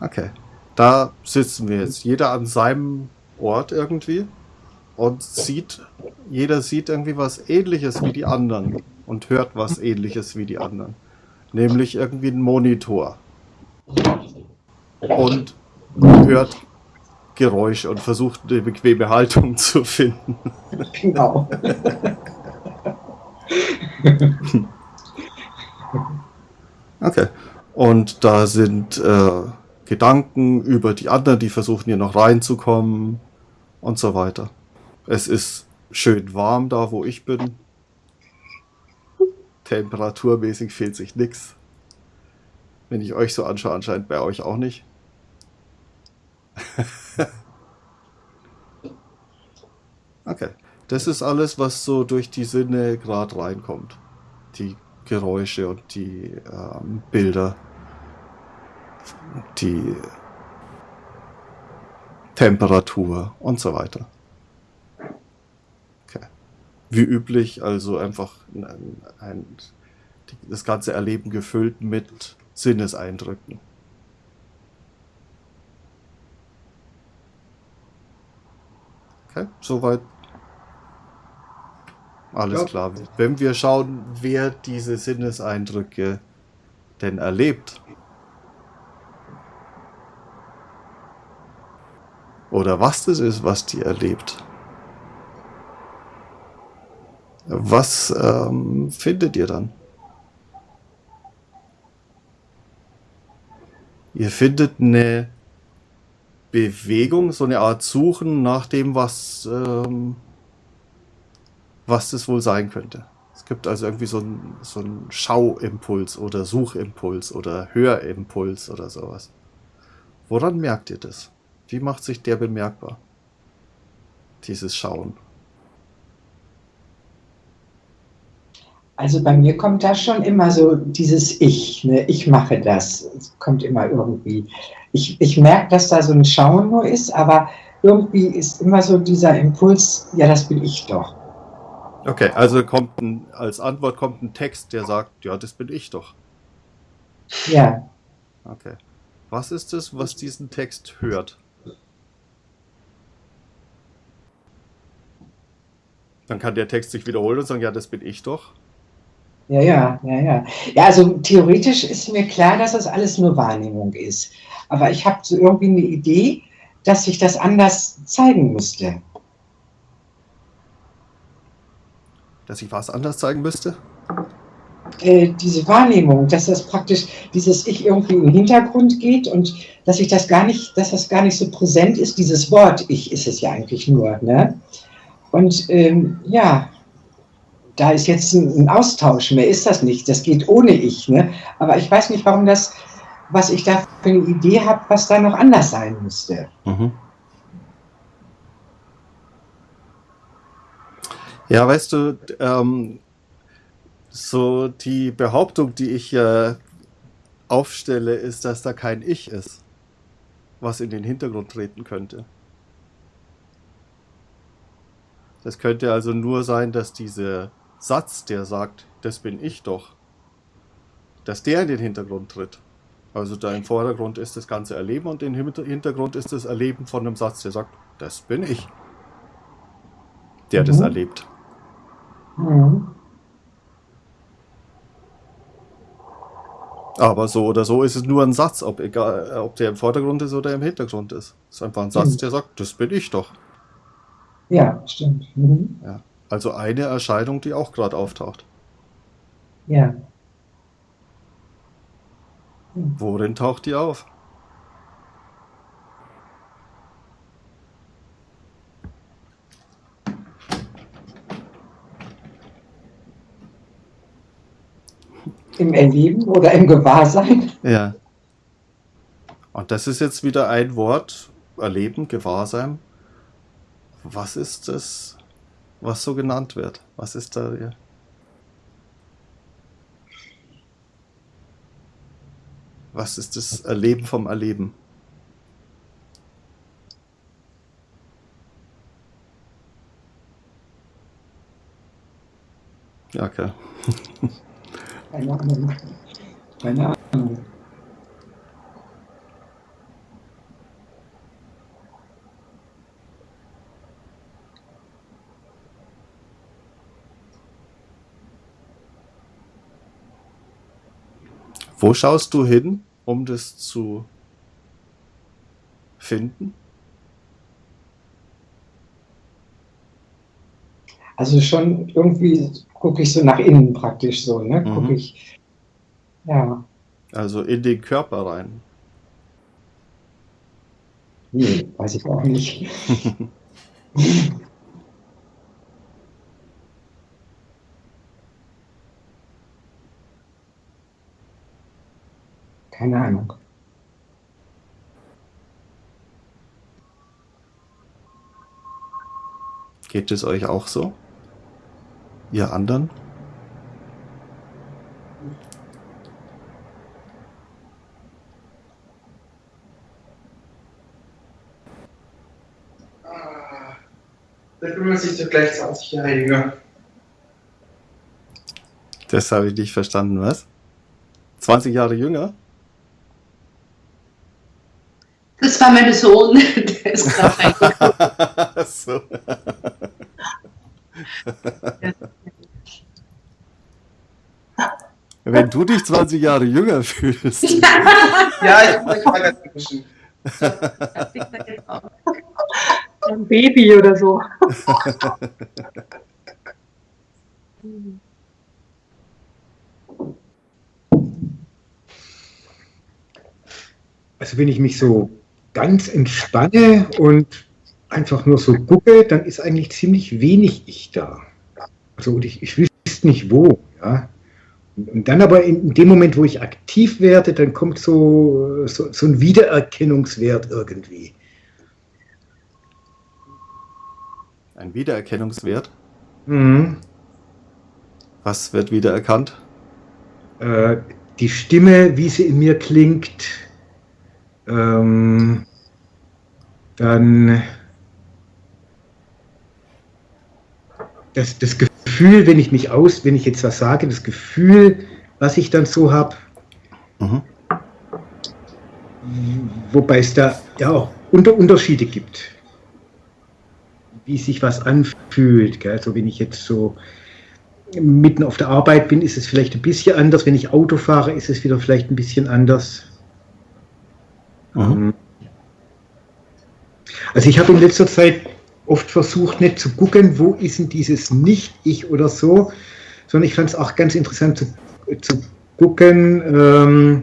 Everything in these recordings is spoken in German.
Okay. Da sitzen wir jetzt. Jeder an seinem Ort irgendwie. Und sieht, jeder sieht irgendwie was ähnliches wie die anderen. Und hört was ähnliches wie die anderen. Nämlich irgendwie einen Monitor. Und hört Geräusche und versucht eine bequeme Haltung zu finden. Genau. okay. Und da sind äh, Gedanken über die anderen, die versuchen hier noch reinzukommen und so weiter. Es ist schön warm da, wo ich bin. Temperaturmäßig fehlt sich nichts. Wenn ich euch so anschaue, anscheinend bei euch auch nicht. okay. Das ist alles, was so durch die Sinne gerade reinkommt. Die Geräusche und die ähm, Bilder. Die Temperatur und so weiter. Okay. Wie üblich, also einfach ein, ein, das ganze Erleben gefüllt mit Sinneseindrücken. Okay, soweit alles klar. Wenn wir schauen, wer diese Sinneseindrücke denn erlebt. Oder was das ist, was die erlebt. Was ähm, findet ihr dann? Ihr findet eine Bewegung, so eine Art Suchen nach dem, was ähm, was das wohl sein könnte. Es gibt also irgendwie so einen so Schauimpuls oder Suchimpuls oder Hörimpuls oder sowas. Woran merkt ihr das? Wie macht sich der bemerkbar? Dieses Schauen. Also bei mir kommt da schon immer so dieses Ich, ne? ich mache das. Es kommt immer irgendwie. Ich, ich merke, dass da so ein Schauen nur ist, aber irgendwie ist immer so dieser Impuls, ja, das bin ich doch. Okay, also kommt ein, als Antwort kommt ein Text, der sagt, ja, das bin ich doch. Ja. Okay. Was ist es, was diesen Text hört? Dann kann der Text sich wiederholen und sagen, ja, das bin ich doch. Ja, ja, ja, ja. Ja, also theoretisch ist mir klar, dass das alles nur Wahrnehmung ist. Aber ich habe so irgendwie eine Idee, dass sich das anders zeigen müsste. dass ich was anders zeigen müsste? Äh, diese Wahrnehmung, dass das praktisch dieses Ich irgendwie im Hintergrund geht und dass ich das gar nicht, dass das gar nicht so präsent ist, dieses Wort Ich ist es ja eigentlich nur. Ne? Und ähm, ja, da ist jetzt ein, Austausch, mehr ist das nicht, das geht ohne Ich. Ne? Aber ich weiß nicht, warum das, was ich da für eine Idee habe, was da noch anders sein müsste. Mhm. Ja, weißt du, ähm, so die Behauptung, die ich äh, aufstelle, ist, dass da kein Ich ist, was in den Hintergrund treten könnte. Das könnte also nur sein, dass dieser Satz, der sagt, das bin ich doch, dass der in den Hintergrund tritt. Also da im Vordergrund ist das ganze Erleben und im Hintergrund ist das Erleben von einem Satz, der sagt, das bin ich, der mhm. das erlebt. Mhm. Aber so oder so ist es nur ein Satz, ob, egal, ob der im Vordergrund ist oder im Hintergrund ist. Es ist einfach ein Satz, mhm. der sagt, das bin ich doch. Ja, stimmt. Mhm. Ja. Also eine Erscheinung, die auch gerade auftaucht. Ja. Worin taucht die auf? Im Erleben oder im Gewahrsein? Ja. Und das ist jetzt wieder ein Wort, Erleben, Gewahrsein. Was ist das, was so genannt wird? Was ist da hier? Was ist das Erleben vom Erleben? Ja, okay. Keine Ahnung. Keine Ahnung. Wo schaust du hin, um das zu finden? Also schon irgendwie gucke ich so nach innen praktisch so, ne? Mhm. Gucke ich, ja. Also in den Körper rein. Nee, weiß ich auch nicht. Keine Ahnung. Geht es euch auch so? Ihr anderen? Ah, Da kümmert sich doch gleich 20 Jahre jünger. Das habe ich nicht verstanden, was? 20 Jahre jünger? Das war mein Sohn, der ist gerade reingekommen. so. Wenn du dich 20 Jahre jünger fühlst. Ja, ich habe euch mal ganz gewischen. Das liegt da jetzt auch. Ein Baby oder so. Also wenn ich mich so ganz entspanne und einfach nur so gucke, dann ist eigentlich ziemlich wenig ich da. Also und ich, ich wüsste nicht wo. Ja. Und, und dann aber in, dem Moment, wo ich aktiv werde, dann kommt so, so, so ein Wiedererkennungswert irgendwie. Ein Wiedererkennungswert. Mhm. Was wird wiedererkannt? Äh, die Stimme, wie sie in mir klingt, ähm, dann das, das Gefühl, wenn ich mich aus, wenn ich jetzt was sage, das Gefühl, was ich dann so habe, Mhm. wobei es da ja auch Unter Unterschiede gibt, wie sich was anfühlt. Gell? Also wenn ich jetzt so mitten auf der Arbeit bin, ist es vielleicht ein bisschen anders. Wenn ich Auto fahre, ist es wieder vielleicht ein bisschen anders. Mhm. Ähm, Also ich habe in letzter Zeit oft versucht, nicht zu gucken, wo ist denn dieses Nicht-Ich oder so, sondern ich fand es auch ganz interessant zu, zu gucken, ähm,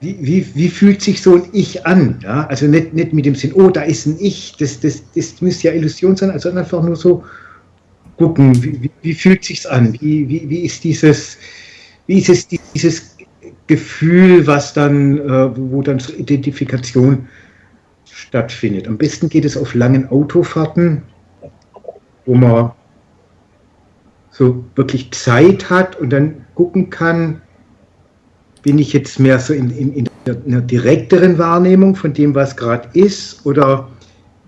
wie, wie, wie fühlt sich so ein Ich an? Ja? Also nicht, nicht mit dem Sinn, oh, da ist ein Ich, das, das, das müsste ja Illusion sein, also einfach nur so gucken, wie, wie, fühlt sich's an? Wie, wie, wie ist dieses, wie ist es dieses Gefühl, was dann, äh, wo dann so Identifikation stattfindet. Am besten geht es auf langen Autofahrten, wo man so wirklich Zeit hat und dann gucken kann, bin ich jetzt mehr so in, in, in einer direkteren Wahrnehmung von dem, was gerade ist, oder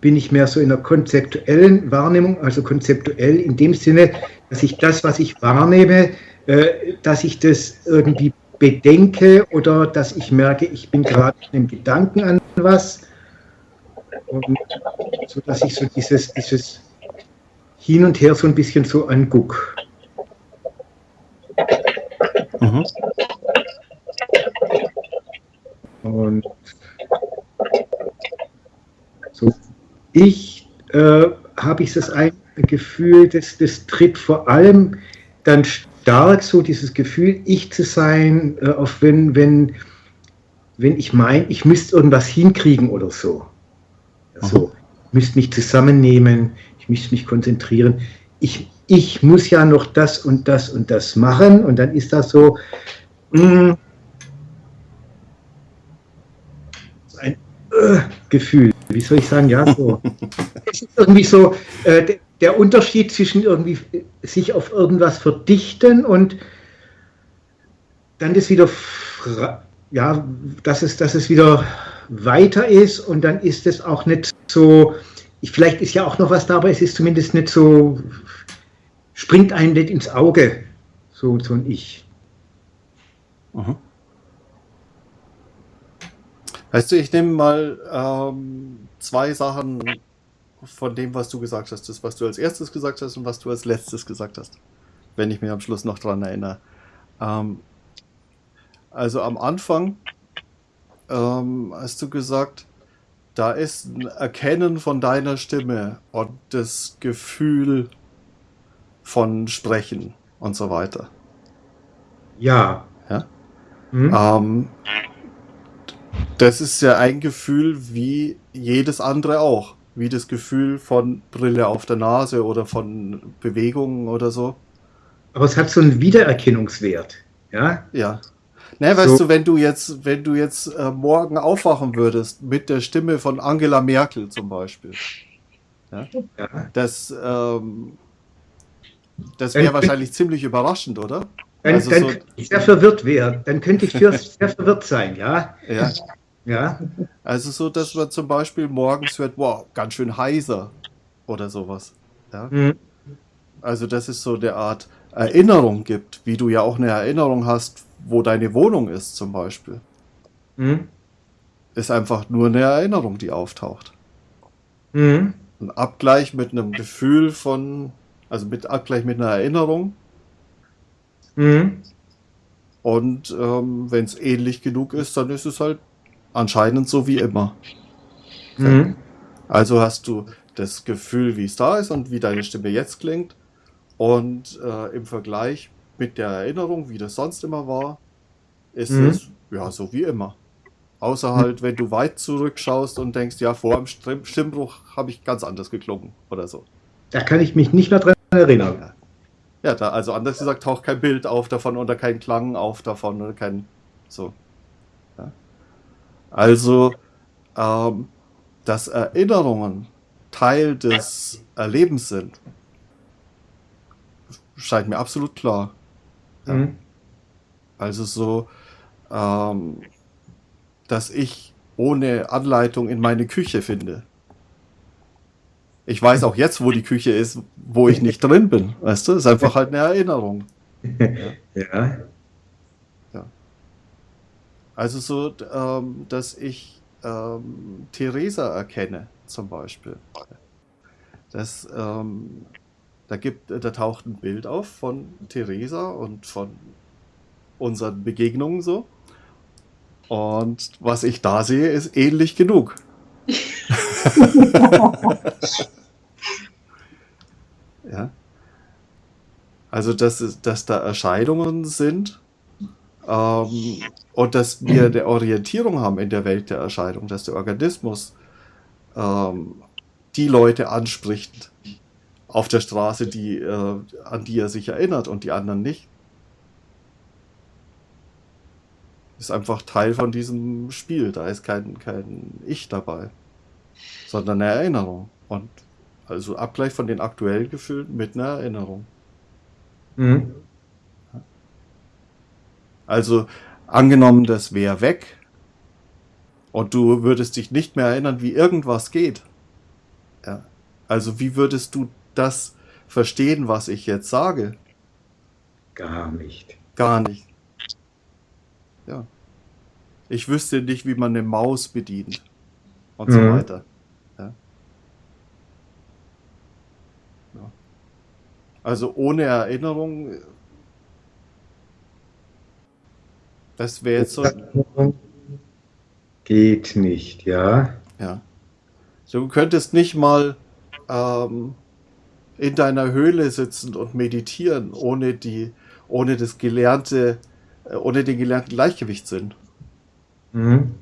bin ich mehr so in einer konzeptuellen Wahrnehmung, also konzeptuell in dem Sinne, dass ich das, was ich wahrnehme, äh, dass ich das irgendwie bedenke oder dass ich merke, ich bin gerade in einem Gedanken an was. Und so dass ich so dieses, dieses Hin und Her so ein bisschen so anguck. Mhm. Und so ich äh, habe ich das ein Gefühl, dass das tritt vor allem dann stark so dieses Gefühl, ich zu sein, äh, auf wenn, wenn, wenn ich meine, ich müsste irgendwas hinkriegen oder so. So, ich müsste mich zusammennehmen, ich müsste mich konzentrieren. Ich, ich muss ja noch das und das und das machen und dann ist das so, mh, so ein äh, Gefühl. Wie soll ich sagen? Ja, so. es ist irgendwie so äh, der, Unterschied zwischen irgendwie sich auf irgendwas verdichten und dann das wieder, ja, dass es, dass es wieder weiter ist und dann ist es auch nicht so, ich, vielleicht ist ja auch noch was da, aber es ist zumindest nicht so, springt einem nicht ins Auge, so, so ein Ich. Mhm. Weißt du, ich nehme mal ähm, zwei Sachen von dem, was du gesagt hast. Das, was du als erstes gesagt hast und was du als letztes gesagt hast. Wenn ich mich am Schluss noch dran erinnere. Ähm, Also am Anfang ähm, hast du gesagt, da ist ein Erkennen von deiner Stimme und das Gefühl von Sprechen und so weiter. Ja. Ja? Hm? Ähm, das ist ja ein Gefühl wie jedes andere auch. Wie das Gefühl von Brille auf der Nase oder von Bewegungen oder so. Aber es hat so einen Wiedererkennungswert. Ja. Ja. Ne, weißt So. du, wenn du jetzt, wenn du jetzt äh, morgen aufwachen würdest mit der Stimme von Angela Merkel zum Beispiel, ja. das, ähm, das wäre wahrscheinlich ziemlich überraschend, oder? Dann, Also dann so- könnte ich sehr verwirrt werden. Dann könnte ich sehr, verwirrt sein, ja. Ja. Ja. Also so, dass man zum Beispiel morgens hört, wow, ganz schön heiser oder sowas. Ja? Hm. Also dass es so eine Art Erinnerung gibt, wie du ja auch eine Erinnerung hast, wo deine Wohnung ist zum Beispiel. Hm. Ist einfach nur eine Erinnerung, die auftaucht. Hm. Ein Abgleich mit einem Gefühl von, also mit Abgleich mit einer Erinnerung. Hm. Und ähm, wenn es ähnlich genug ist, dann ist es halt anscheinend so wie immer. Hm. Also hast du das Gefühl, wie es da ist und wie deine Stimme jetzt klingt. Und äh, im Vergleich mit der Erinnerung, wie das sonst immer war, ist Mhm. es ja so wie immer. Außer halt, wenn du weit zurückschaust und denkst, ja, vor dem Stimm Stimmbruch habe ich ganz anders geklungen oder so. Da kann ich mich nicht mehr dran erinnern. Ja, da, also anders gesagt, taucht kein Bild auf davon oder kein Klang auf davon oder kein. So. Ja. Also, ähm, dass Erinnerungen Teil des Erlebens sind, scheint mir absolut klar. Ja. Hm. Also so, ähm, dass ich ohne Anleitung in meine Küche finde. Ich weiß auch jetzt, wo die Küche ist, wo ich nicht drin bin. Weißt du, ist einfach halt eine Erinnerung. Ja. Also so, ähm, dass ich ähm, Theresa erkenne, zum Beispiel. Das, ähm, da gibt, da taucht ein Bild auf von Theresa und von unseren Begegnungen so. Und was ich da sehe, ist ähnlich genug. ja. Also, dass, dass da Erscheinungen sind ähm, und dass wir eine Orientierung haben in der Welt der Erscheinung, dass der Organismus ähm, die Leute anspricht auf der Straße, die, äh, an die er sich erinnert und die anderen nicht. Ist einfach Teil von diesem Spiel. Da ist kein, kein Ich dabei, sondern eine Erinnerung. Und also Abgleich von den aktuellen Gefühlen mit einer Erinnerung. Hm. Also angenommen, das wäre weg und du würdest dich nicht mehr erinnern, wie irgendwas geht. Ja. Also wie würdest du das verstehen, was ich jetzt sage? Gar nicht. Gar nicht. Ja. Ich wüsste nicht, wie man eine Maus bedient und so Mhm. weiter. Ja. Ja. Also ohne Erinnerung, das wäre jetzt so. Geht nicht, ja. Ja. Du könntest nicht mal ähm, in deiner Höhle sitzen und meditieren, ohne die, ohne das gelernte, äh, ohne den gelernten Gleichgewichtssinn. Hm.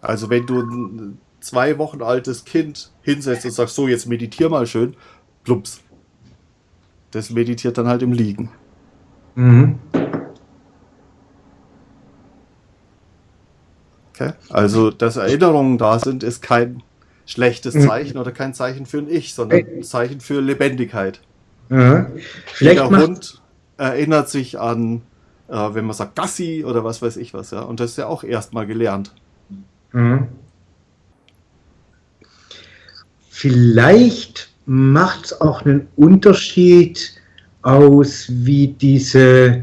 Also wenn du ein zwei Wochen altes Kind hinsetzt und sagst, so jetzt meditier mal schön, plumps. Das meditiert dann halt im Liegen. Hm. Okay? Also, dass Erinnerungen da sind, ist kein schlechtes Mhm. Zeichen oder kein Zeichen für ein Ich, sondern ein Zeichen für Lebendigkeit. Ja. Jeder Vielleicht macht, Hund erinnert sich an, äh, wenn man sagt Gassi oder was weiß ich was, ja. Und das ist ja auch erstmal gelernt. Hm. Vielleicht macht es auch einen Unterschied aus, wie diese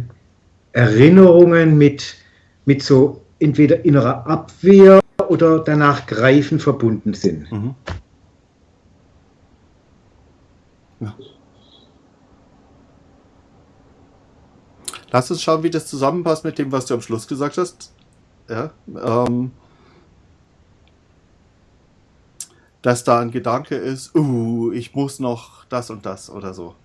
Erinnerungen mit, mit so entweder innerer Abwehr oder danach Greifen verbunden sind. Mhm. lass uns schauen, wie das zusammenpasst mit dem, was du am Schluss gesagt hast. Ja, ähm, dass da ein Gedanke ist, uh, ich muss noch das und das oder so.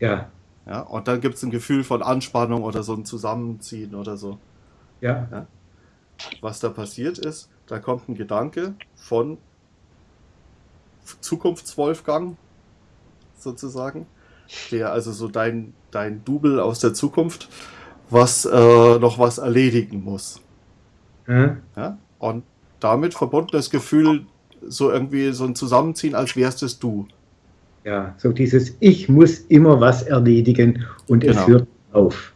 Ja, Ja, und dann gibt es ein Gefühl von Anspannung oder so ein Zusammenziehen oder so. ja, Was da passiert ist, da kommt ein Gedanke von Zukunftswolfgang sozusagen, der also so dein, dein Double aus der Zukunft, was äh, noch was erledigen muss. ja, Ja? Und damit verbunden das Gefühl, so irgendwie so ein Zusammenziehen, als wärst es du. ja. So dieses Ich muss immer was erledigen und es Genau. hört auf.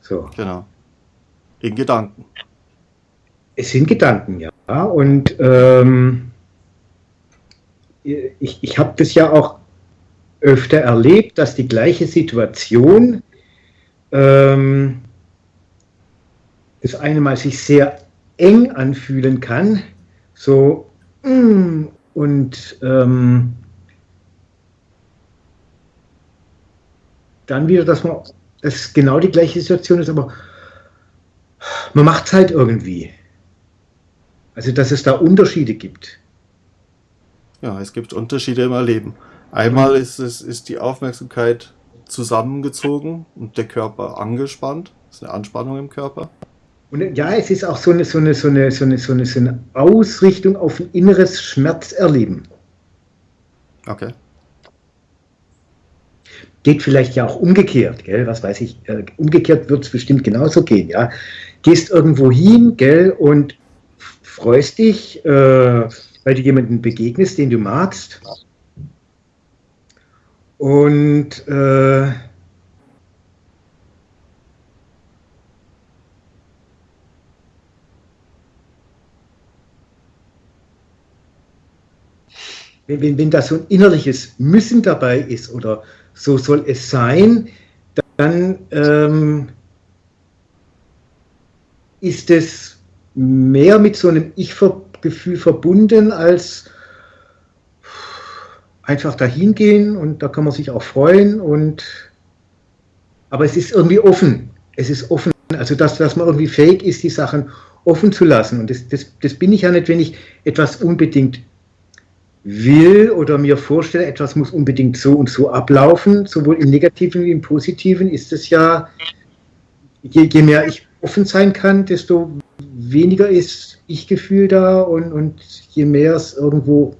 So. Genau. In Gedanken. Es sind Gedanken, ja. Und ähm, ich, ich habe das ja auch öfter erlebt, dass die gleiche Situation ähm, das eine Mal sich sehr eng anfühlen kann, so mm, und ähm, dann wieder, dass man das genau die gleiche Situation ist, aber man macht es halt irgendwie. Also, dass es da Unterschiede gibt. Ja, es gibt Unterschiede im Erleben. Einmal ist es ist die Aufmerksamkeit zusammengezogen und der Körper angespannt. Das ist eine Anspannung im Körper. Und ja, es ist auch so eine, so eine, so eine, so eine, so eine, so eine Ausrichtung auf ein inneres Schmerzerleben. Okay. Geht vielleicht ja auch umgekehrt, gell? Was weiß ich, äh, umgekehrt wird es bestimmt genauso gehen, ja. Gehst irgendwo hin, gell, und freust dich, äh, weil du jemanden begegnest, den du magst. Und äh, wenn, wenn, wenn da so ein innerliches Müssen dabei ist oder so soll es sein, dann ähm, ist es mehr mit so einem Ich-Gefühl verbunden als einfach dahin gehen und da kann man sich auch freuen und aber es ist irgendwie offen. Es ist offen, also dass, dass man irgendwie fähig ist, die Sachen offen zu lassen. Und das, das, das bin ich ja nicht, wenn ich etwas unbedingt will oder mir vorstelle, etwas muss unbedingt so und so ablaufen, sowohl im Negativen wie im Positiven, ist es ja, je, je mehr ich offen sein kann, desto weniger ist Ich-Gefühl da und, und je mehr es irgendwo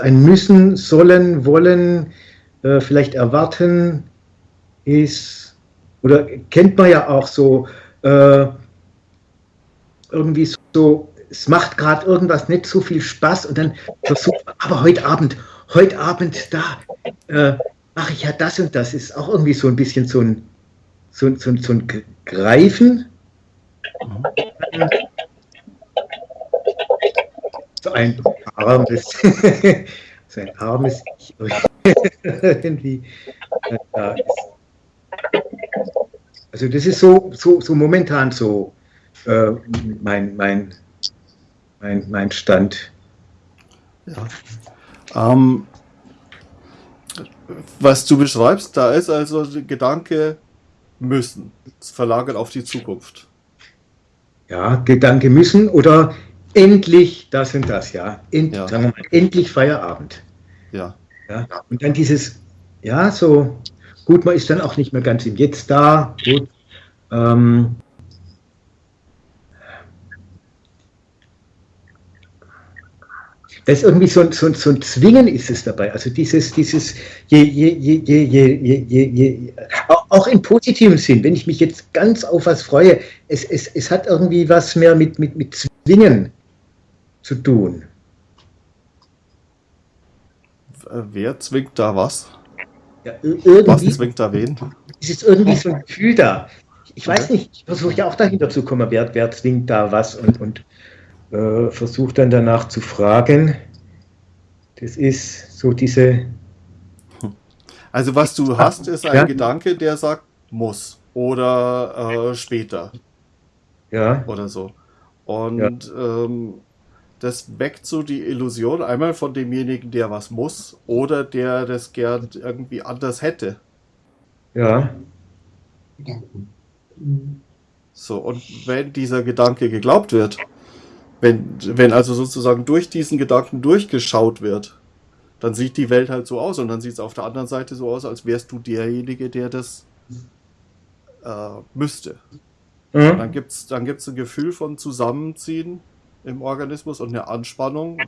ein Müssen, Sollen, Wollen, äh, vielleicht Erwarten ist, oder kennt man ja auch so, äh, irgendwie so, es macht gerade irgendwas nicht so viel Spaß und dann versucht man, aber heute Abend, heute Abend, da äh, mache ich ja das und das, ist auch irgendwie so ein bisschen so ein, so, so, so ein Greifen. So ein armes, so ein armes Ich irgendwie äh, da ist. Also das ist so, so, so momentan so äh, mein, mein, mein, mein Stand. Ja. Ähm, was du beschreibst, da ist also der Gedanke müssen. Es verlagert auf die Zukunft ja, Gedanke müssen oder endlich das und das, ja. End, ja. Sagen wir mal, endlich Feierabend. Ja. ja. Und dann dieses, ja, so, gut, man ist dann auch nicht mehr ganz im Jetzt da. Gut. Ähm, das ist irgendwie so ein, so, ein, so ein Zwingen ist es dabei. Also dieses, dieses, je, je, je, je, je, je, je, auch- im positiven Sinn, wenn ich mich jetzt ganz auf was freue, es, es, es hat irgendwie was mehr mit, mit, mit Zwingen zu tun. Wer zwingt da was? Ja, Was zwingt da wen? es ist irgendwie so ein Gefühl da. Ich weiß nicht, ich versuche ja auch dahinter zu kommen, wer, wer zwingt da was und, und äh, versuche dann danach zu fragen. Das ist so diese, Also was du hast, ist ein Ja. Gedanke, der sagt muss oder äh, später ja, oder so. Und ähm, das weckt so die Illusion einmal von demjenigen, der was muss oder der das gern irgendwie anders hätte. ja. So, und wenn dieser Gedanke geglaubt wird, wenn, wenn also sozusagen durch diesen Gedanken durchgeschaut wird, dann sieht die Welt halt so aus und dann sieht es auf der anderen Seite so aus, als wärst du derjenige, der das äh, müsste. Mhm. Dann gibt es dann gibt's ein Gefühl von Zusammenziehen im Organismus und eine Anspannung,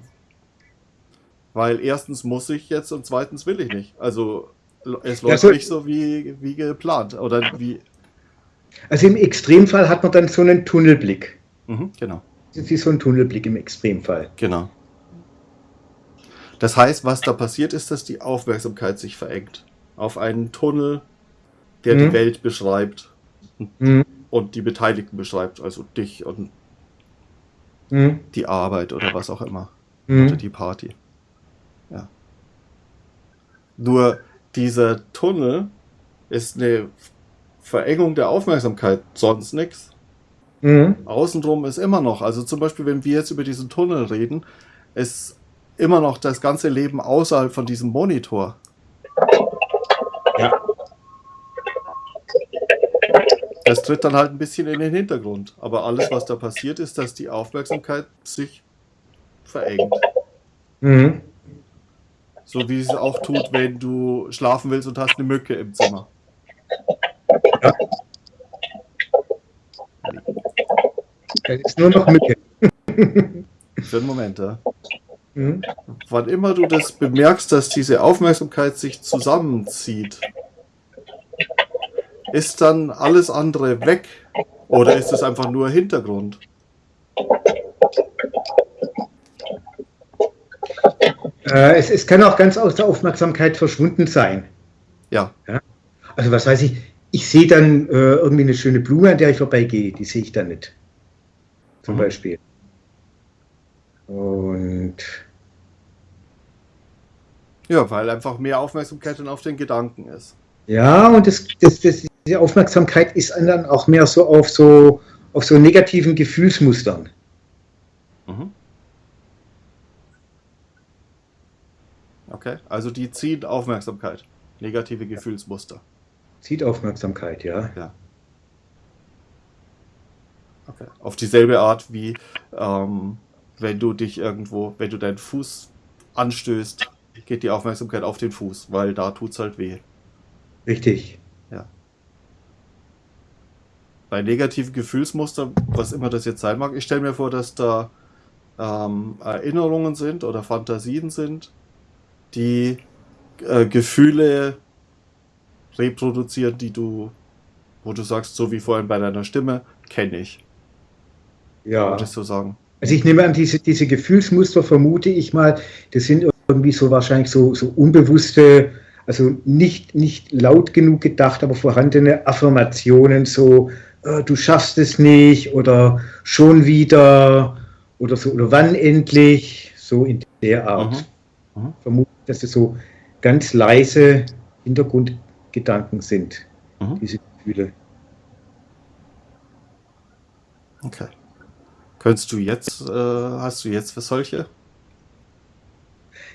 weil erstens muss ich jetzt und zweitens will ich nicht. Also es läuft so- nicht so wie, wie geplant oder wie. Also im Extremfall hat man dann so einen Tunnelblick. Mhm, genau. Das ist so ein Tunnelblick im Extremfall. Genau. Das heißt, was da passiert ist, dass die Aufmerksamkeit sich verengt. Auf einen Tunnel, der Mhm. die Welt beschreibt Mhm. und die Beteiligten beschreibt, also dich und Mhm. die Arbeit oder was auch immer. Oder Mhm. die Party. Ja. Nur dieser Tunnel ist eine Verengung der Aufmerksamkeit, sonst nichts. Mhm. Außenrum ist immer noch, also zum Beispiel, wenn wir jetzt über diesen Tunnel reden, ist immer noch das ganze Leben außerhalb von diesem Monitor. Ja. Das tritt dann halt ein bisschen in den Hintergrund. Aber alles, was da passiert, ist, dass die Aufmerksamkeit sich verengt. Mhm. So wie es auch tut, wenn du schlafen willst und hast eine Mücke im Zimmer. Das ist nur noch Mücke. Für einen Moment, ja. Mhm. Wann immer du das bemerkst, dass diese Aufmerksamkeit sich zusammenzieht, ist dann alles andere weg? Oder ist es einfach nur Hintergrund? Äh, es, es kann auch ganz aus der Aufmerksamkeit verschwunden sein. Ja. Also was weiß ich, ich sehe dann äh, irgendwie eine schöne Blume, an der ich vorbeigehe, die sehe ich dann nicht. Zum Mhm. Beispiel. Und Ja, weil einfach mehr Aufmerksamkeit dann auf den Gedanken ist. ja, und das, das, das, diese Aufmerksamkeit ist dann auch mehr so auf so auf so negativen Gefühlsmustern. Mhm. Okay, also die ziehen Aufmerksamkeit. Negative Gefühlsmuster. Zieht Aufmerksamkeit, ja. Okay. Auf dieselbe Art wie ähm, wenn du dich irgendwo, wenn du deinen Fuß anstößt, geht die Aufmerksamkeit auf den Fuß, weil da tut's halt weh. Richtig. Bei negativen Gefühlsmustern, was immer das jetzt sein mag, ich stelle mir vor, dass da ähm, Erinnerungen sind oder Fantasien sind, die äh, Gefühle reproduzieren, die du, wo du sagst, so wie vorhin bei deiner Stimme, kenne ich. Ja. Würdest du sagen? Also ich nehme an, diese, diese Gefühlsmuster vermute ich mal, das sind irgendwie so wahrscheinlich so, so unbewusste, also nicht, nicht laut genug gedacht, aber vorhandene Affirmationen, so äh, du schaffst es nicht oder schon wieder oder so oder wann endlich, so in der Art. Mhm. Mhm. Vermute, ich, dass das so ganz leise Hintergrundgedanken sind, Mhm. diese Gefühle. Okay. Könntest du jetzt, äh, hast du jetzt für solche?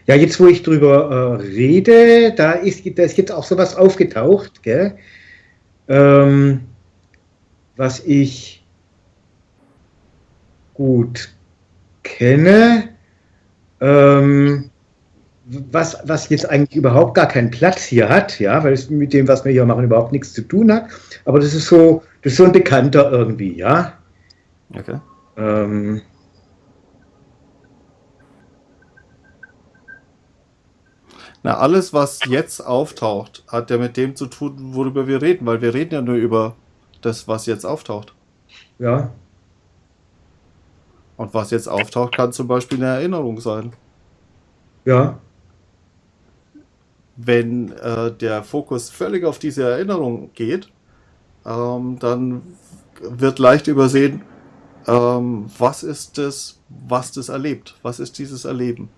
Ja, jetzt wo ich drüber äh, rede, da ist, da ist jetzt auch sowas aufgetaucht? Ähm, was ich gut kenne, ähm, was, was jetzt eigentlich überhaupt gar keinen Platz hier hat, ja, weil es mit dem, was wir hier machen, überhaupt nichts zu tun hat. Aber das ist so, das ist so ein Bekannter irgendwie, ja. Okay. Ähm, Na, alles, was jetzt auftaucht, hat ja mit dem zu tun, worüber wir reden, weil wir reden ja nur über das, was jetzt auftaucht. ja, Und was jetzt auftaucht, kann zum Beispiel eine Erinnerung sein. ja, Wenn äh, der Fokus völlig auf diese Erinnerung geht, ähm, dann wird leicht übersehen, ähm, was ist das, was das erlebt? Was ist dieses Erleben?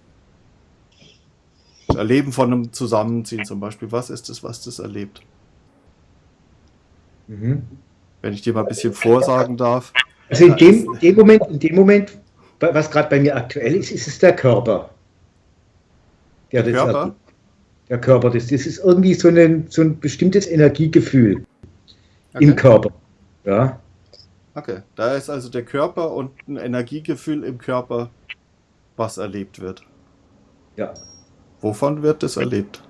Das Erleben von einem Zusammenziehen zum Beispiel. Was ist es, was das erlebt? mhm. Wenn ich dir mal ein bisschen vorsagen darf. Also in dem, in dem Moment, in dem Moment, was gerade bei mir aktuell ist, ist es der Körper. Der, Der Körper? erlebt. Der Körper, das, das ist irgendwie so ein, so ein bestimmtes Energiegefühl im Okay. Körper. Ja, Okay, da ist also der Körper und ein Energiegefühl im Körper, was erlebt wird. ja. Wovon wird das erlebt?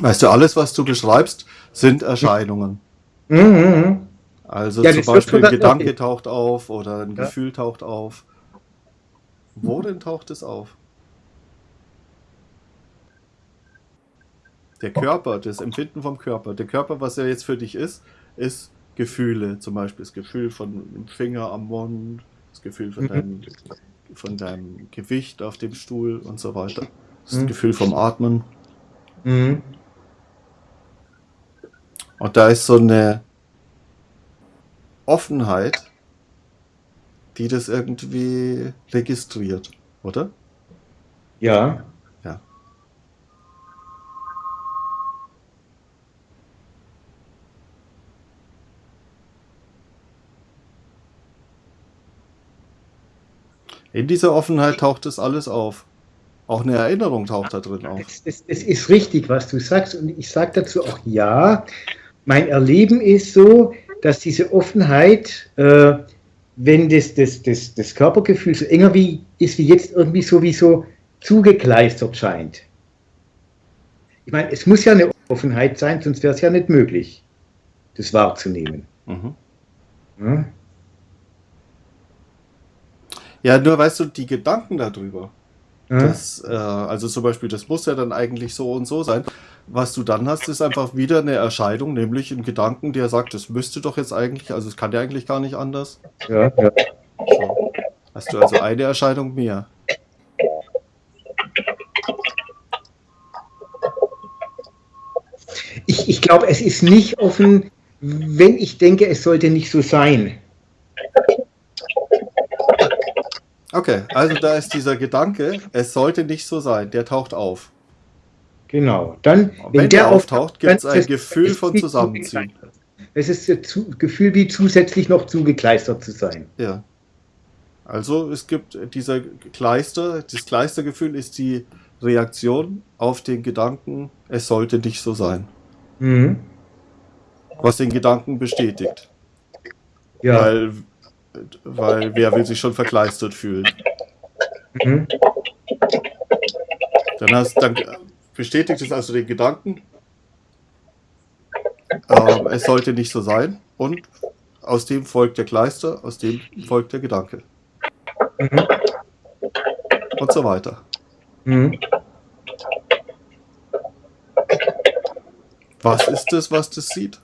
Weißt du, alles, was du beschreibst, sind Erscheinungen. Mhm, mhm. Also Ja, zum Beispiel ein Gedanke taucht auf oder ein Ja. Gefühl taucht auf. Wo denn taucht es auf? Der Körper, das Empfinden vom Körper. Der Körper, was er jetzt für dich ist, ist Gefühle. Zum Beispiel das Gefühl von einem Finger am Mund, das Gefühl von Mhm. deinem, von deinem Gewicht auf dem Stuhl und so weiter. Das Mhm. Gefühl vom Atmen. Mhm. Und da ist so eine Offenheit, die das irgendwie registriert, oder? Ja. In dieser Offenheit taucht das alles auf. Auch eine Erinnerung taucht da drin auf. Das, das, das ist richtig, was du sagst. Und ich sage dazu auch ja. Mein Erleben ist so, dass diese Offenheit, äh, wenn das, das, das, das Körpergefühl so enger wie, ist wie jetzt irgendwie sowieso zugekleistert scheint. Ich meine, es muss ja eine Offenheit sein, sonst wäre es ja nicht möglich, das wahrzunehmen. Mhm. Ja? Ja, nur weißt du, die Gedanken darüber, Ja? Das, äh, also zum Beispiel, das muss ja dann eigentlich so und so sein. Was du dann hast, ist einfach wieder eine Erscheinung, nämlich ein Gedanken, der sagt, das müsste doch jetzt eigentlich, also es kann ja eigentlich gar nicht anders. Ja, ja. So. Hast du also eine Erscheinung mehr. Ich, ich glaube, es ist nicht offen, wenn ich denke, es sollte nicht so sein. Okay, also da ist dieser Gedanke, es sollte nicht so sein, der taucht auf. Genau. Dann, Und wenn der auftaucht, gibt es ein Gefühl von Zusammenziehen. Es ist das Gefühl, wie zusätzlich noch zugekleistert zu sein. Ja. Also es gibt dieser Kleister, das Kleistergefühl ist die Reaktion auf den Gedanken, es sollte nicht so sein. Mhm. Was den Gedanken bestätigt. Ja. Weil, weil wer will sich schon verkleistert fühlen? Mhm. Dann, hast, dann bestätigt es also den Gedanken, ähm, es sollte nicht so sein. Und aus dem folgt der Kleister, aus dem folgt der Gedanke. Mhm. Und so weiter. Mhm. Was ist es, was das sieht?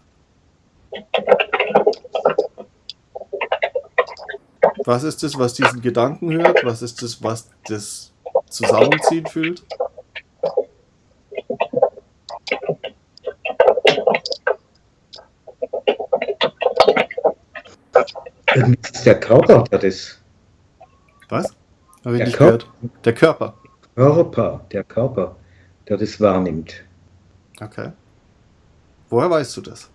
Was ist es, was diesen Gedanken hört? Was ist es, was das Zusammenziehen fühlt? Der Körper, der das Was? Habe ich Der nicht Körper. gehört. Der Körper. Körper, der Körper, der das wahrnimmt. Okay. Woher weißt du das?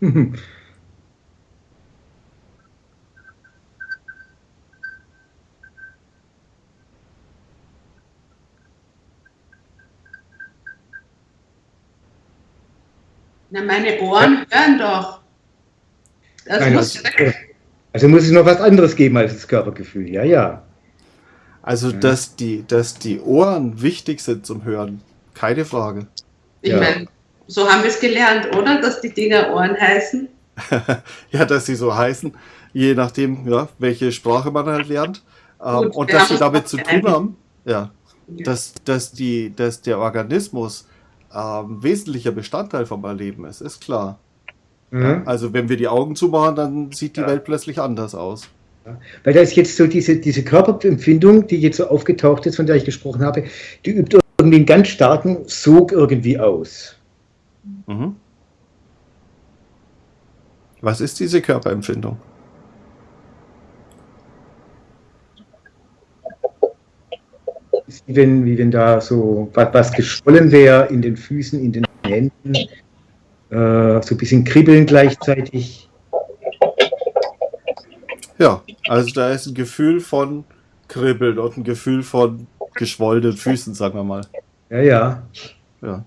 Na, meine Ohren hören doch. Das Nein, muss also, also muss es noch was anderes geben als das Körpergefühl. Ja, ja. Also, Ja. dass, die, dass die Ohren wichtig sind zum Hören. Keine Frage. Ich Ja. meine, so haben wir es gelernt, oder? Dass die Dinger Ohren heißen. ja, dass sie so heißen, je nachdem, ja, welche Sprache man halt lernt. Ähm, Gut, und dass sie damit zu tun haben, ja, dass, dass, die, dass der Organismus ähm, wesentlicher Bestandteil vom Erleben ist, ist klar. Mhm. Also wenn wir die Augen zumachen, dann sieht die Ja. Welt plötzlich anders aus. Weil da ist jetzt so diese, diese Körperempfindung, die jetzt so aufgetaucht ist, von der ich gesprochen habe, die übt irgendwie einen ganz starken Sog irgendwie aus. Mhm. Was ist diese Körperempfindung? Ist wie wenn, wie wenn da so was, was geschwollen wäre in den Füßen, in den Händen. äh, so ein bisschen kribbeln gleichzeitig. Ja, also da ist ein Gefühl von Kribbeln und ein Gefühl von geschwollenen Füßen, sagen wir mal. Ja, ja. Ja.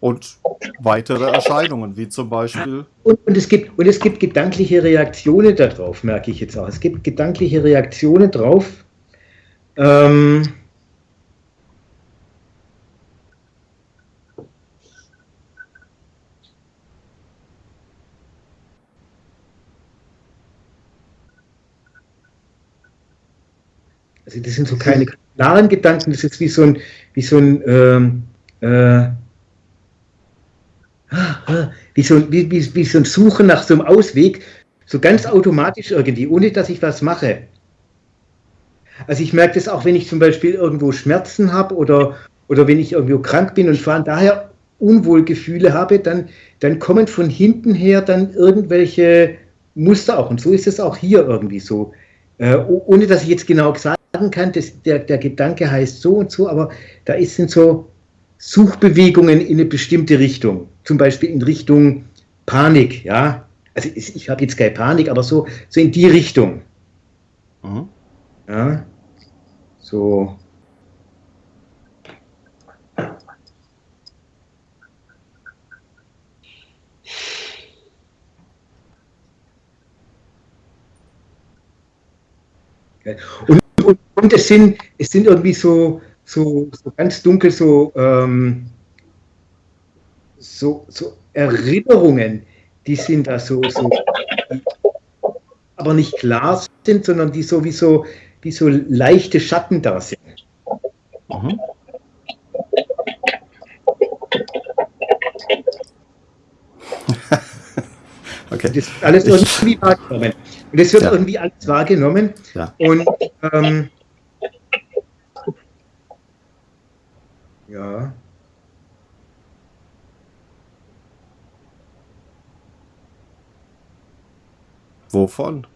Und weitere Erscheinungen, wie zum Beispiel. Und, und, es gibt, und es gibt gedankliche Reaktionen darauf, merke ich jetzt auch. Es gibt gedankliche Reaktionen drauf. Ähm, also das sind so keine klaren Gedanken, das ist wie so ein, wie so ein ähm, äh, wie so, wie, wie, wie so ein Suchen nach so einem Ausweg, so ganz automatisch irgendwie, ohne dass ich was mache. Also ich merke das auch, wenn ich zum Beispiel irgendwo Schmerzen habe oder, oder wenn ich irgendwo krank bin und allem daher Unwohlgefühle habe, dann, dann kommen von hinten her dann irgendwelche Muster auch. Und so ist es auch hier irgendwie so. Äh, ohne dass ich jetzt genau sagen kann, dass der, der Gedanke heißt so und so, aber da sind so Suchbewegungen in eine bestimmte Richtung, zum Beispiel in Richtung Panik, ja. Also ich, ich habe jetzt keine Panik, aber so, so in die Richtung. Mhm. Ja. So. Und, und, und, es, sind, es sind irgendwie so, so, so ganz dunkel so, ähm, so, so Erinnerungen, die sind da so, so aber nicht klar sind, sondern die so wie so, leichte Schatten da sind. Mhm. okay. Das wird alles irgendwie wahrgenommen. Und das wird ja. irgendwie alles wahrgenommen. Ja. Und ähm, Ja. Wovon?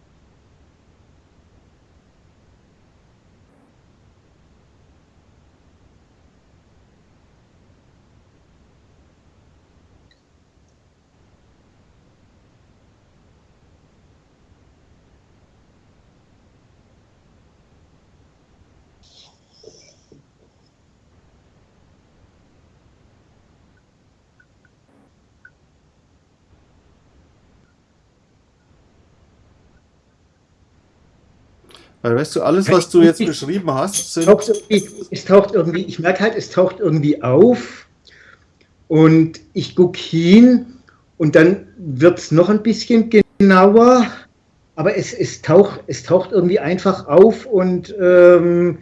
Weil weißt du, alles, was du jetzt beschrieben hast, sind. Taucht es taucht irgendwie, ich merke halt, es taucht irgendwie auf und ich gucke hin und dann wird es noch ein bisschen genauer, aber es, es, taucht, es taucht irgendwie einfach auf und ähm,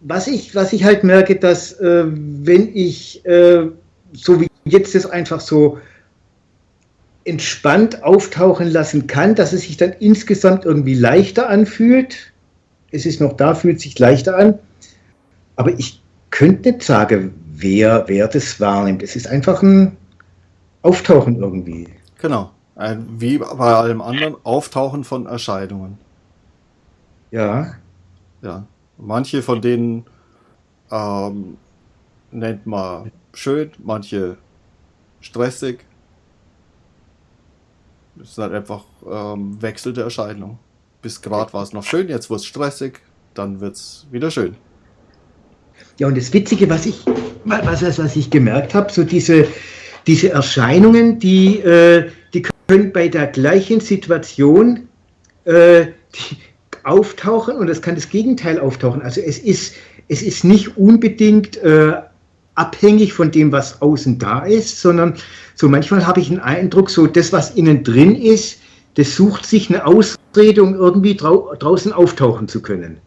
was, ich, was ich halt merke, dass äh, wenn ich äh, so wie jetzt das einfach so entspannt auftauchen lassen kann, dass es sich dann insgesamt irgendwie leichter anfühlt. Es ist noch da, fühlt sich leichter an. Aber ich könnte nicht sagen, wer, wer das wahrnimmt. Es ist einfach ein Auftauchen irgendwie. Genau. Ein, wie bei allem anderen, Auftauchen von Erscheinungen. Ja. Ja. Manche von denen ähm, nennt man schön, manche stressig, es ist halt einfach ähm, wechselte Erscheinung. Bis gerade war es noch schön, jetzt wird es stressig, dann wird es wieder schön. Ja, und das Witzige, was ich, was, was ich gemerkt habe, so diese, diese Erscheinungen, die, äh, die können bei der gleichen Situation äh, auftauchen und es kann das Gegenteil auftauchen. Also es ist, es ist nicht unbedingt äh, abhängig von dem, was außen da ist, sondern so manchmal habe ich einen Eindruck, so das, was innen drin ist, das sucht sich eine Ausrede, um irgendwie drau draußen auftauchen zu können.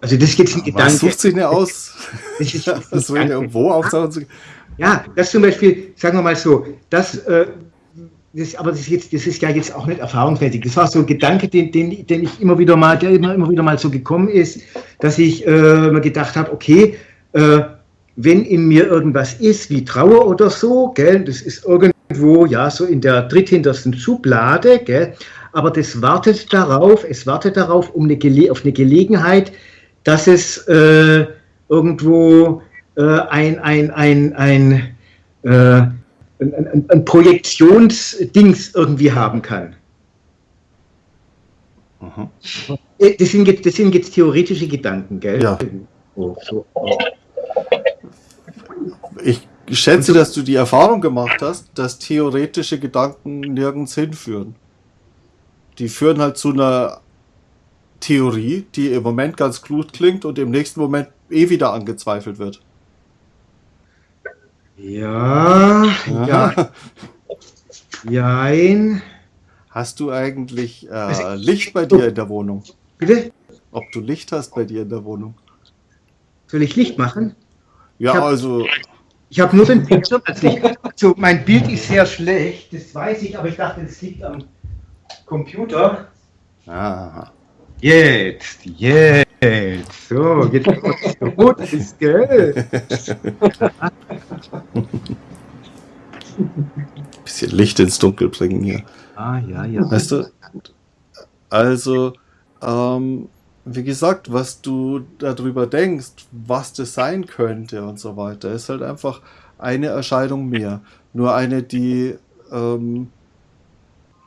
Also das ist jetzt ein Gedanke. Was sucht sich eine aus? Das ist, das irgendwo auftauchen zu können. Ja, das zum Beispiel, sagen wir mal so, das, äh, das, aber das ist, jetzt, das ist ja jetzt auch nicht erfahrungsmäßig. Das war so ein Gedanke, den, den, den ich immer wieder mal, der immer, immer wieder mal so gekommen ist, dass ich äh, mir gedacht habe, okay, äh, wenn in mir irgendwas ist, wie Trauer oder so, gell, das ist irgendwo, ja, so in der dritthintersten Schublade, gell, aber das wartet darauf, es wartet darauf, um eine, auf eine Gelegenheit, dass es äh, irgendwo äh, ein, ein, ein, ein, äh, ein, ein, ein Projektionsdings irgendwie haben kann. Mhm. Äh, Das sind jetzt, das sind jetzt theoretische Gedanken, gell? Ja. Oh, so. Ich schätze, dass du die Erfahrung gemacht hast, dass theoretische Gedanken nirgends hinführen. Die führen halt zu einer Theorie, die im Moment ganz gut klingt und im nächsten Moment eh wieder angezweifelt wird. Ja, ja, jein. Hast du eigentlich äh, Also, Licht bei dir in der Wohnung? Bitte? Ob du Licht hast bei dir in der Wohnung? Soll ich Licht machen? Ja, Ich hab- also Ich habe nur den Bildschirm als Licht. So, mein Bild ist sehr schlecht, das weiß ich, aber ich dachte, das liegt am Computer. ah, Jetzt, jetzt. So, jetzt rot ist, gell? bisschen Licht ins Dunkel bringen hier. Ah, ja, ja. Weißt du? Also, ähm, wie gesagt, was du darüber denkst, was das sein könnte und so weiter, ist halt einfach eine Erscheinung mehr. Nur eine, die ähm,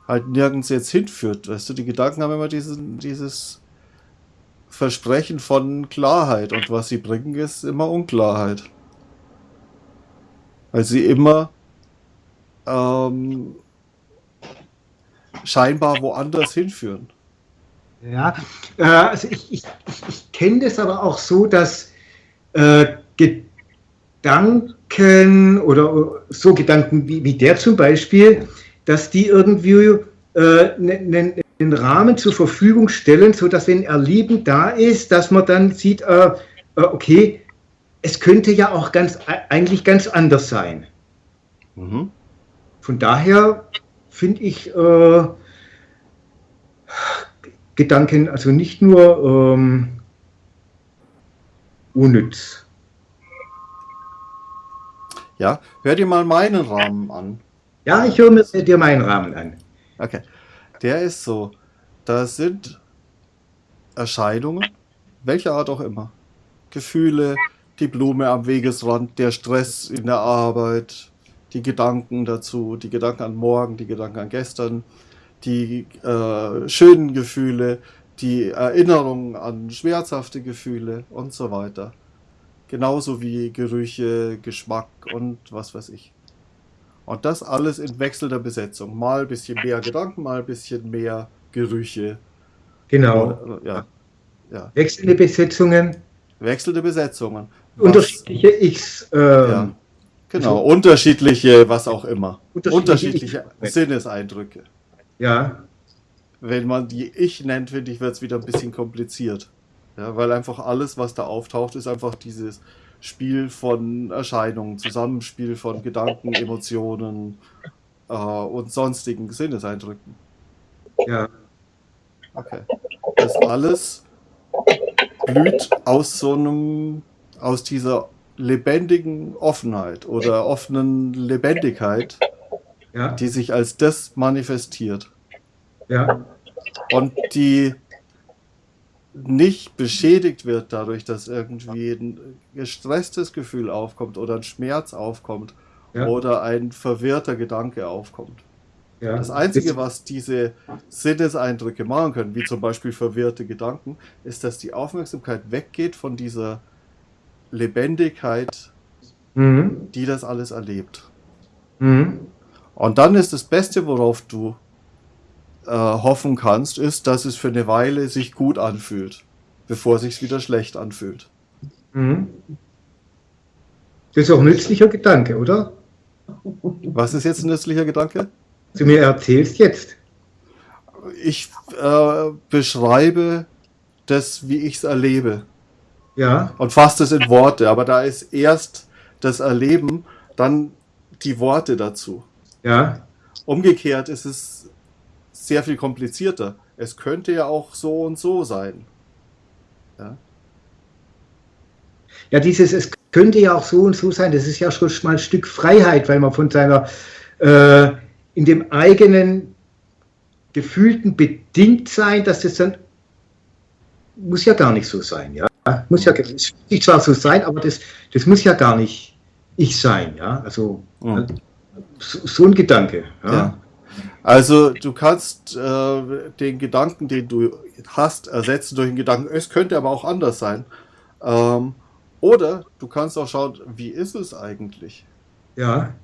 halt nirgends jetzt hinführt. Weißt du, die Gedanken haben immer diesen, dieses Versprechen von Klarheit und was sie bringen, ist immer Unklarheit. Weil sie immer ähm, scheinbar woanders hinführen. Ja, äh, also ich, ich, ich, kenne das aber auch so, dass äh, Gedanken oder so Gedanken wie, wie der zum Beispiel, dass die irgendwie äh, einen, einen Rahmen zur Verfügung stellen, sodass wenn Erleben da ist, dass man dann sieht, äh, äh, okay, es könnte ja auch ganz eigentlich ganz anders sein. Mhm. Von daher finde ich äh, Gedanken also nicht nur ähm, unnütz. Ja, hör dir mal meinen Rahmen an. Ja, ich höre mir dir meinen Rahmen an. Okay. Der ist so. Da sind Erscheinungen, welcher Art auch immer. Gefühle, die Blume am Wegesrand, der Stress in der Arbeit, die Gedanken dazu, die Gedanken an morgen, die Gedanken an gestern, die äh, schönen Gefühle, die Erinnerungen an schmerzhafte Gefühle und so weiter. Genauso wie Gerüche, Geschmack und was weiß ich. Und das alles in wechselnder Besetzung. Mal ein bisschen mehr Gedanken, mal ein bisschen mehr Gerüche. Genau. Ja. ja. Wechselnde Besetzungen, Wechselnde Besetzungen. Unterschiedliche X. Äh, Ja. Genau, unterschiedliche, was auch immer. Unterschiedliche Unterschiedliche Ich- Sinneseindrücke. ja, Wenn man die Ich nennt, finde ich, wird es wieder ein bisschen kompliziert. Ja, weil einfach alles, was da auftaucht, ist einfach dieses Spiel von Erscheinungen, Zusammenspiel von Gedanken, Emotionen äh, und sonstigen Sinneseindrücken. ja, Okay. Das alles blüht aus so einem, aus dieser lebendigen Offenheit oder offenen Lebendigkeit, ja, die sich als das manifestiert ja, und die nicht beschädigt wird dadurch, dass irgendwie ein gestresstes Gefühl aufkommt oder ein Schmerz aufkommt ja, oder ein verwirrter Gedanke aufkommt. ja. Das Einzige, was diese Sinneseindrücke machen können, wie zum Beispiel verwirrte Gedanken, ist, dass die Aufmerksamkeit weggeht von dieser Lebendigkeit, Mhm. die das alles erlebt. Mhm. Und dann ist das Beste, worauf du äh, hoffen kannst, ist, dass es für eine Weile sich gut anfühlt, bevor es sich wieder schlecht anfühlt. Mhm. Das ist auch ein nützlicher Gedanke, oder? Was ist jetzt ein nützlicher Gedanke? Du mir erzählst jetzt. Ich äh, beschreibe das, wie ich es erlebe. Ja, und fasst es in Worte. Aber da ist erst das Erleben, dann die Worte dazu. ja, Umgekehrt ist es sehr viel komplizierter. Es könnte ja auch so und so sein. Ja, Ja, dieses, es könnte ja auch so und so sein, das ist ja schon mal ein Stück Freiheit, weil man von seiner, äh, in dem eigenen gefühlten bedingt sein, dass das dann, muss ja gar nicht so sein, ja. Muss ja, sich zwar so sein, aber das, das muss ja gar nicht ich sein, ja. Also Mhm. so, so ein Gedanke. Ja. Ja. Also du kannst äh, den Gedanken, den du hast, ersetzen durch einen Gedanken, es könnte aber auch anders sein. Ähm, oder du kannst auch schauen, wie ist es eigentlich? ja.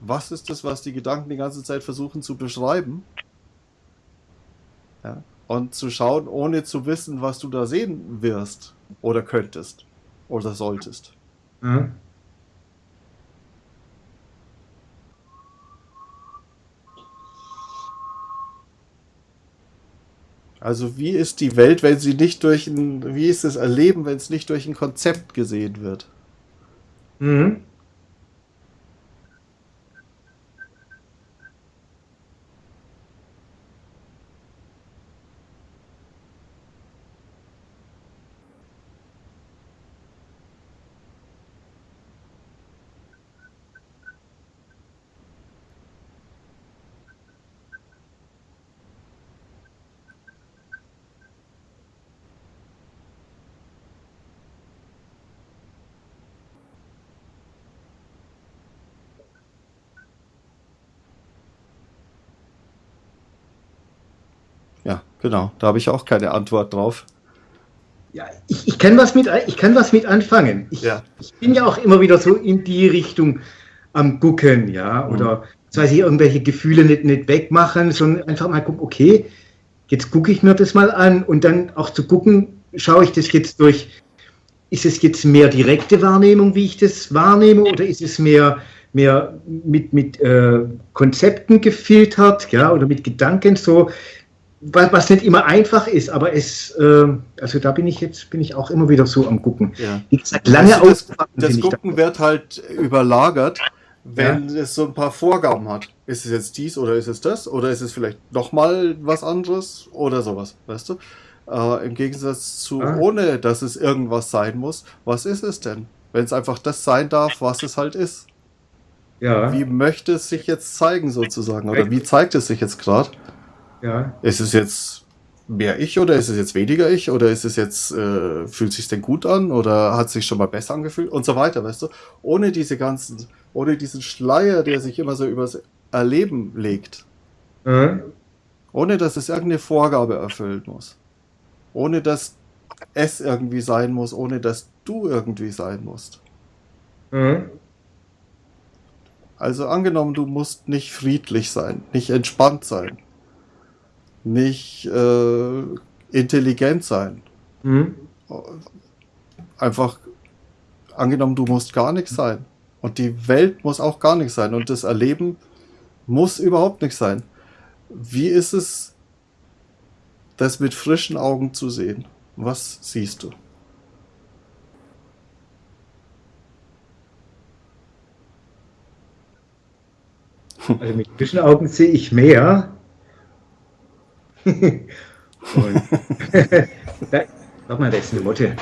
Was ist das, was die Gedanken die ganze Zeit versuchen zu beschreiben? Ja. Und zu schauen, ohne zu wissen, was du da sehen wirst oder könntest oder solltest. ja. Also wie ist die Welt, wenn sie nicht durch ein, wie ist das Erleben, wenn es nicht durch ein Konzept gesehen wird? Mhm. Ja, genau. Da habe ich auch keine Antwort drauf. Ja, ich, ich, kann was mit, ich kann was mit anfangen. Ich, Ja. ich bin ja auch immer wieder so in die Richtung am Gucken, ja, oder das heißt, ich irgendwelche Gefühle nicht, nicht wegmachen, sondern einfach mal gucken, okay, jetzt gucke ich mir das mal an und dann auch zu gucken, schaue ich das jetzt durch, ist es jetzt mehr direkte Wahrnehmung, wie ich das wahrnehme, oder ist es mehr, mehr mit, mit äh, Konzepten gefiltert, ja, oder mit Gedanken so, was, was nicht immer einfach ist, aber es, äh, also da bin ich jetzt, bin ich auch immer wieder so am Gucken. Ja. Wie gesagt, lange Also das, das ich da. Gucken wird halt überlagert, wenn es so ein paar Vorgaben hat. Ist es jetzt dies oder ist es das? Oder ist es vielleicht nochmal was anderes oder sowas, weißt du? Äh, Im Gegensatz zu Ah. ohne, dass es irgendwas sein muss. Was ist es denn? Wenn es einfach das sein darf, was es halt ist. Ja, Wie möchte es sich jetzt zeigen sozusagen? Oder wie zeigt es sich jetzt gerade? Ja, Ist es jetzt mehr ich oder ist es jetzt weniger ich oder ist es jetzt, äh, fühlt sich denn gut an oder hat sich schon mal besser angefühlt und so weiter, weißt du? Ohne diese ganzen, ohne diesen Schleier, der sich immer so übers Erleben legt. äh, Ohne dass es irgendeine Vorgabe erfüllen muss. Ohne dass es irgendwie sein muss, ohne dass du irgendwie sein musst. äh, Also angenommen, du musst nicht friedlich sein, nicht entspannt sein, nicht äh, intelligent sein. hm, Einfach angenommen, du musst gar nichts sein. Und die Welt muss auch gar nichts sein. Und das Erleben muss überhaupt nichts sein. Wie ist es, das mit frischen Augen zu sehen? Was siehst du? also mit frischen Augen sehe ich mehr. Und da, warte mal, da ist eine Motte.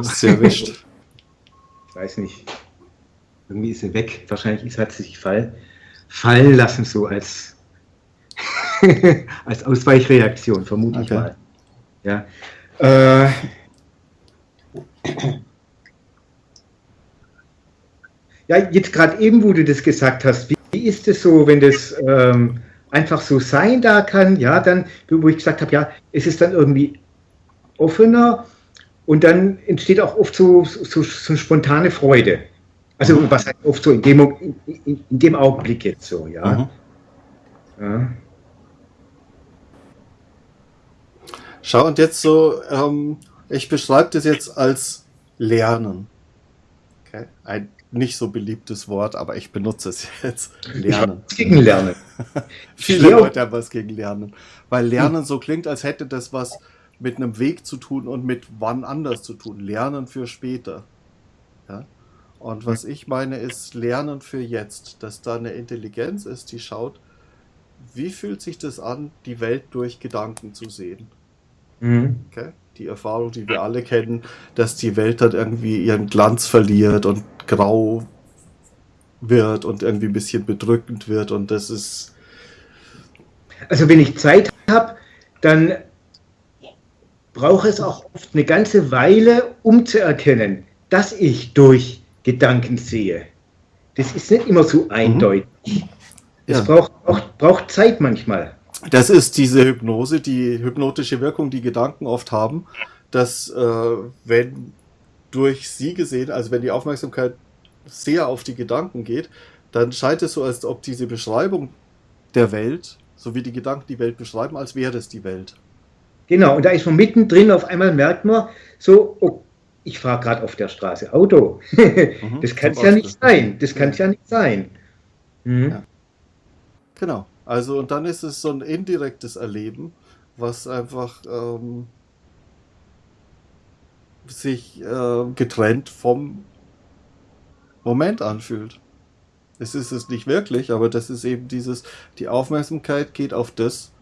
Sehr erwischt. Ich weiß nicht. Irgendwie ist sie weg. Wahrscheinlich ist, hat sie sich fall, fallen lassen, so als, als Ausweichreaktion, vermute ich Okay. mal. Ja. Äh, ja, jetzt gerade eben, wo du das gesagt hast, wie, wie ist es so, wenn das ähm, einfach so sein da kann? Ja, dann, wo ich gesagt habe, ja, ist es dann irgendwie offener und dann entsteht auch oft so, so, so eine spontane Freude. Also was heißt oft so in dem, in, in, in dem Augenblick jetzt so, ja. Mhm. ja. Schau, und jetzt so, ähm, ich beschreibe das jetzt als Lernen. Okay? Ein nicht so beliebtes Wort, aber ich benutze es jetzt. Lernen. Ich gegen Lernen. Viele Ja. Leute haben was gegen Lernen. Weil Lernen so klingt, als hätte das was mit einem Weg zu tun und mit wann anders zu tun. Lernen für später. Ja? Und was ich meine, ist Lernen für jetzt. Dass da eine Intelligenz ist, die schaut, wie fühlt sich das an, die Welt durch Gedanken zu sehen. Mhm. Okay? Die Erfahrung, die wir alle kennen, dass die Welt dann irgendwie ihren Glanz verliert und grau wird und irgendwie ein bisschen bedrückend wird und das ist Also wenn ich Zeit habe, dann brauche es auch oft eine ganze Weile, um zu erkennen, dass ich durch Gedanken sehe. Das ist nicht immer so eindeutig. Es Ja. braucht, auch, braucht Zeit manchmal. Das ist diese Hypnose, die hypnotische Wirkung, die Gedanken oft haben, dass äh, wenn durch sie gesehen, also wenn die Aufmerksamkeit sehr auf die Gedanken geht, dann scheint es so, als ob diese Beschreibung der Welt, so wie die Gedanken die Welt beschreiben, als wäre es die Welt. Genau, und da ist man mittendrin, auf einmal merkt man so, oh, ich fahre gerade auf der Straße Auto. Mhm, das kann es ja nicht sein. Das kann es ja nicht sein. Mhm. Ja. Genau. Also und dann ist es so ein indirektes Erleben, was einfach ähm, sich äh, getrennt vom Moment anfühlt. Es ist es nicht wirklich, aber das ist eben dieses, die Aufmerksamkeit geht auf das,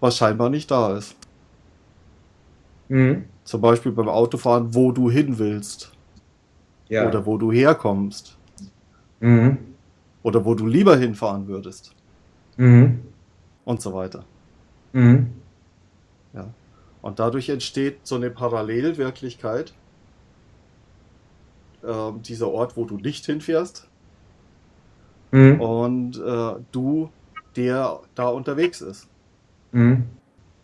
was scheinbar nicht da ist. Mhm. Zum Beispiel beim Autofahren, wo du hin willst Ja. oder wo du herkommst Mhm. oder wo du lieber hinfahren würdest Mhm. und so weiter. Mhm. Und dadurch entsteht so eine Parallelwirklichkeit. Ähm, dieser Ort, wo du nicht hinfährst Mhm. und äh, du, der da unterwegs ist. Mhm.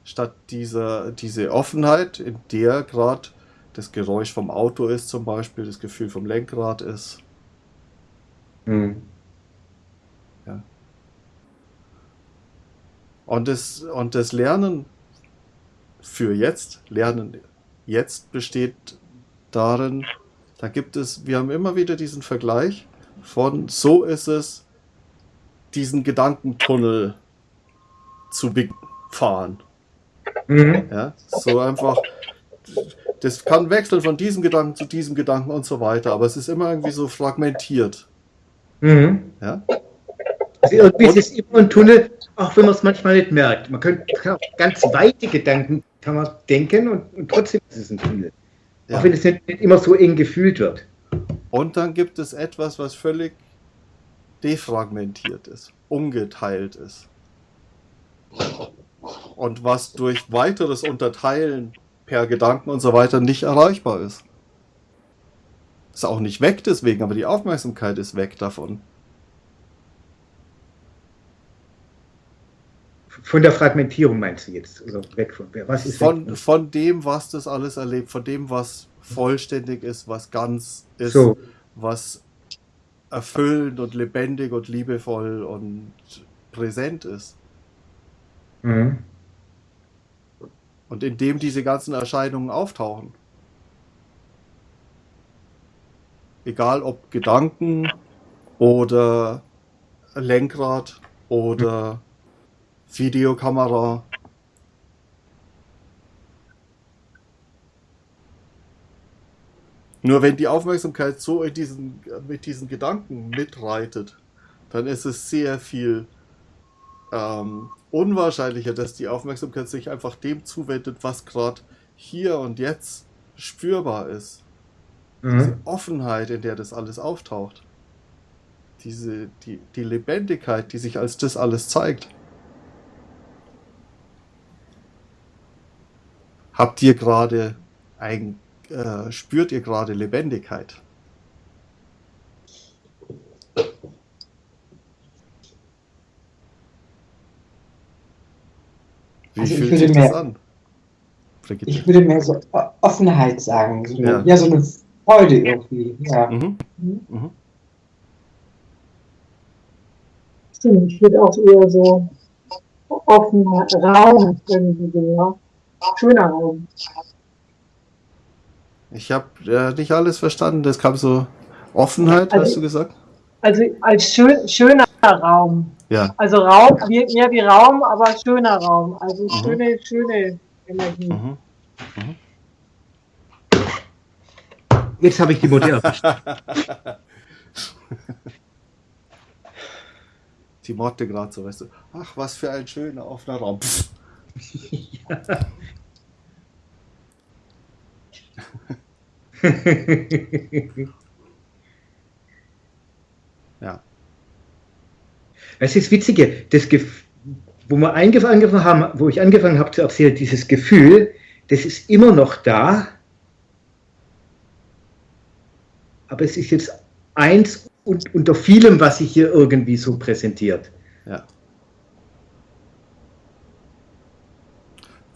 Statt dieser, diese Offenheit, in der gerade das Geräusch vom Auto ist, zum Beispiel, das Gefühl vom Lenkrad ist. Mhm. Und das, und das Lernen für jetzt, Lernen jetzt besteht darin, da gibt es, wir haben immer wieder diesen Vergleich von, so ist es, diesen Gedankentunnel zu fahren. Mhm. Ja, so einfach, das kann wechseln von diesem Gedanken zu diesem Gedanken und so weiter, aber es ist immer irgendwie so fragmentiert. Mhm. Ja? Also irgendwie ist es immer ein Tunnel, auch wenn man es manchmal nicht merkt. Man könnte kann auch ganz weite Gedanken kann man denken und, und trotzdem ist es ein Tunnel. Ja. Auch wenn es nicht, nicht immer so eng gefühlt wird. Und dann gibt es etwas, was völlig defragmentiert ist, umgeteilt ist. Und was durch weiteres Unterteilen per Gedanken und so weiter nicht erreichbar ist. Ist auch nicht weg deswegen, aber die Aufmerksamkeit ist weg davon. Von der Fragmentierung meinst du jetzt? Also weg von was ist Von, weg? von dem, was das alles erlebt, von dem, was vollständig ist, was ganz ist, So. was erfüllend und lebendig und liebevoll und präsent ist. Mhm. Und in dem diese ganzen Erscheinungen auftauchen. Egal ob Gedanken oder Lenkrad oder Videokamera. Nur wenn die Aufmerksamkeit so in diesen, mit diesen Gedanken mitreitet, dann ist es sehr viel ähm, unwahrscheinlicher, dass die Aufmerksamkeit sich einfach dem zuwendet, was gerade hier und jetzt spürbar ist. Diese Mhm. Offenheit, in der das alles auftaucht. Diese, die, die Lebendigkeit, die sich als das alles zeigt. Habt ihr gerade ein, äh, spürt ihr gerade Lebendigkeit? Wie Also ich fühlt würde sich das mehr- an? Brigitte. Ich würde mehr so Offenheit sagen. So eine, Ja. ja. so eine Freude irgendwie. Ja. Mhm. Mhm. Stimmt, ich würde auch eher so offener Raum irgendwie ja. Schöner Raum. Ich habe äh, nicht alles verstanden. Das kam so Offenheit, Also- hast du gesagt? Also als schön, schöner Raum. Ja. Also Raum, wie- mehr wie Raum, aber schöner Raum. Also Mhm. schöne, schöne Energie. Mhm. Jetzt habe ich die Modelle. Die Motte gerade so, weißt du. Ach, was für ein schöner offener Raum. Pff. Ja. Es ist Witzige, das Gef wo wir angefangen haben, wo ich angefangen habe zu erzählen, dieses Gefühl, das ist immer noch da, aber es ist jetzt eins und, unter vielem, was sich hier irgendwie so präsentiert. Ja.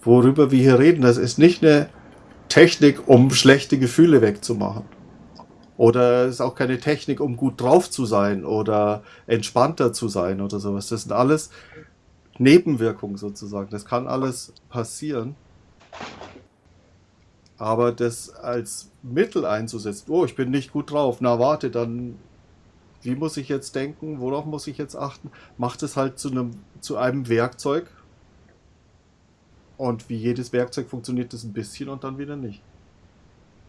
Worüber wir hier reden, das ist nicht eine Technik, um schlechte Gefühle wegzumachen. Oder es ist auch keine Technik, um gut drauf zu sein oder entspannter zu sein oder sowas. Das sind alles Nebenwirkungen sozusagen. Das kann alles passieren. Aber das als Mittel einzusetzen, oh, ich bin nicht gut drauf, na warte, dann wie muss ich jetzt denken, worauf muss ich jetzt achten, macht es halt zu einem, zu einem Werkzeug. Und wie jedes Werkzeug funktioniert es ein bisschen und dann wieder nicht.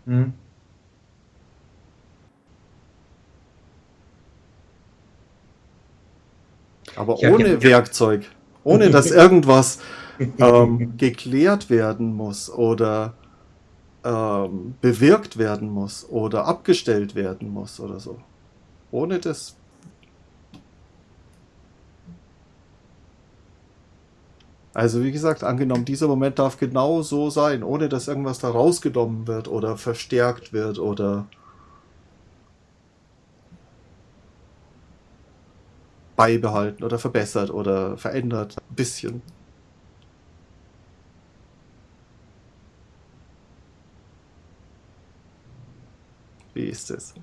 Hm. Aber Ja, ohne ja. Werkzeug, ohne dass irgendwas ähm, geklärt werden muss oder ähm, bewirkt werden muss oder abgestellt werden muss oder so. Ohne das. Also wie gesagt, angenommen, dieser Moment darf genau so sein, ohne dass irgendwas da rausgenommen wird oder verstärkt wird oder beibehalten oder verbessert oder verändert. Ein bisschen. Wie ist es?